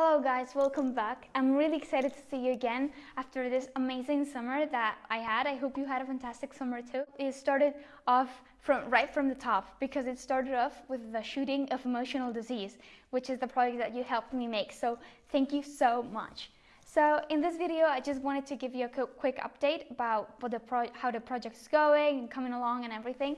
Hello guys, welcome back. I'm really excited to see you again after this amazing summer that I had. I hope you had a fantastic summer too. It started off from right from the top because it started off with the shooting of emotional disease, which is the project that you helped me make. So thank you so much. So in this video, I just wanted to give you a quick update about the how the project is going and coming along and everything.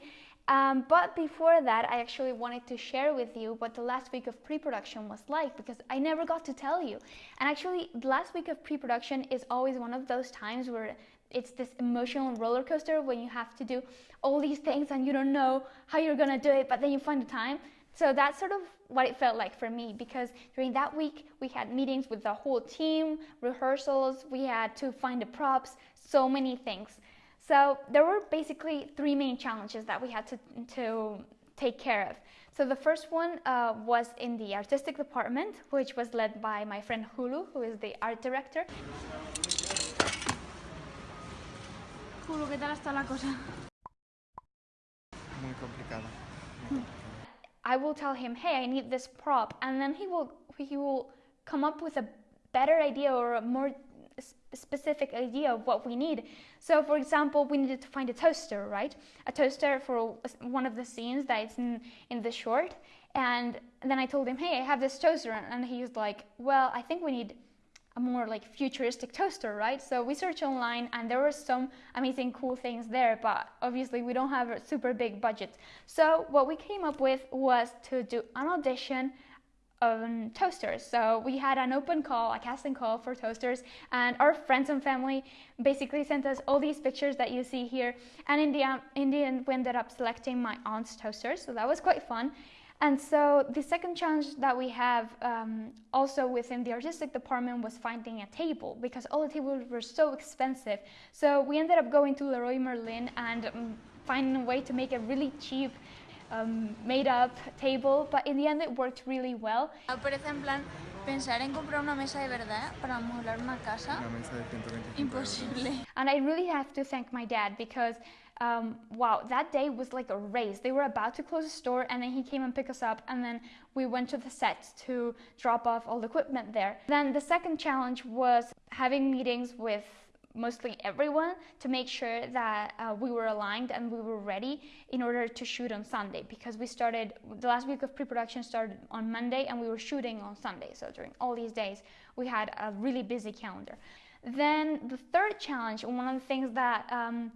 Um, but before that, I actually wanted to share with you what the last week of pre-production was like because I never got to tell you. And actually, the last week of pre-production is always one of those times where it's this emotional roller coaster when you have to do all these things and you don't know how you're gonna do it, but then you find the time. So that's sort of what it felt like for me because during that week we had meetings with the whole team, rehearsals, we had to find the props, so many things. So there were basically three main challenges that we had to, to take care of. So the first one uh, was in the artistic department, which was led by my friend Hulu, who is the art director. Hulu, ¿qué tal está la cosa? Muy complicada. I will tell him, hey, I need this prop, and then he will he will come up with a better idea or a more specific idea of what we need. So for example, we needed to find a toaster, right? A toaster for one of the scenes that is in, in the short. And then I told him, hey, I have this toaster. And he's like, well, I think we need a more like futuristic toaster, right? So we searched online and there were some amazing cool things there, but obviously we don't have a super big budget. So what we came up with was to do an audition um, toasters. So we had an open call, a casting call for toasters, and our friends and family basically sent us all these pictures that you see here. And in the, in the end, we ended up selecting my aunt's toasters, so that was quite fun. And so the second challenge that we have um, also within the artistic department was finding a table because all the tables were so expensive. So we ended up going to Leroy Merlin and um, finding a way to make it really cheap um, made up table, but in the end it worked really well. Parece en plan pensar en comprar una mesa de verdad para amueblar una casa. Una mesa de 125 Imposible. And I really have to thank my dad because um, wow, that day was like a race. They were about to close the store and then he came and picked us up and then we went to the set to drop off all the equipment there. Then the second challenge was having meetings with mostly everyone to make sure that uh, we were aligned and we were ready in order to shoot on Sunday because we started the last week of pre-production started on Monday and we were shooting on Sunday. So during all these days we had a really busy calendar. Then the third challenge one of the things that um,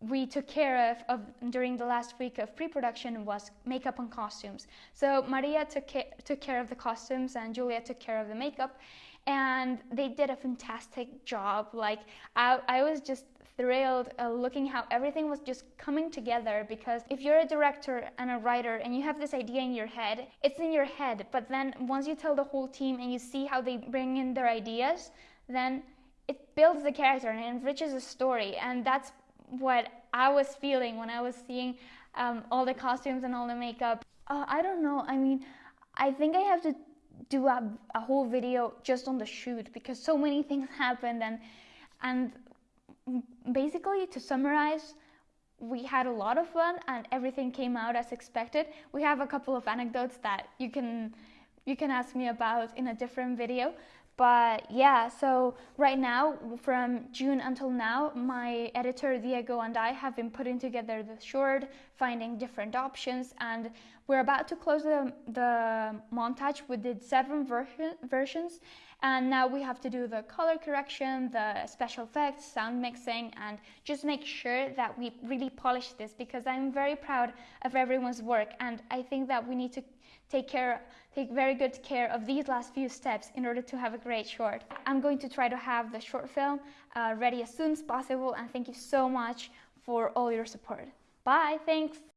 we took care of, of, during the last week of pre-production was makeup and costumes. So Maria took, ca took care of the costumes and Julia took care of the makeup and they did a fantastic job. Like I, I was just thrilled uh, looking how everything was just coming together because if you're a director and a writer and you have this idea in your head, it's in your head. But then once you tell the whole team and you see how they bring in their ideas, then it builds the character and enriches the story. And that's what I was feeling when I was seeing um, all the costumes and all the makeup. Uh, I don't know. I mean, I think I have to do a, a whole video just on the shoot because so many things happened and and basically to summarize we had a lot of fun and everything came out as expected. We have a couple of anecdotes that you can you can ask me about in a different video but yeah, so right now, from June until now, my editor Diego and I have been putting together the short, finding different options, and we're about to close the, the montage. We did seven version, versions, and now we have to do the color correction, the special effects, sound mixing, and just make sure that we really polish this because I'm very proud of everyone's work, and I think that we need to take care, take very good care of these last few steps in order to have a great short. I'm going to try to have the short film uh, ready as soon as possible and thank you so much for all your support. Bye, thanks.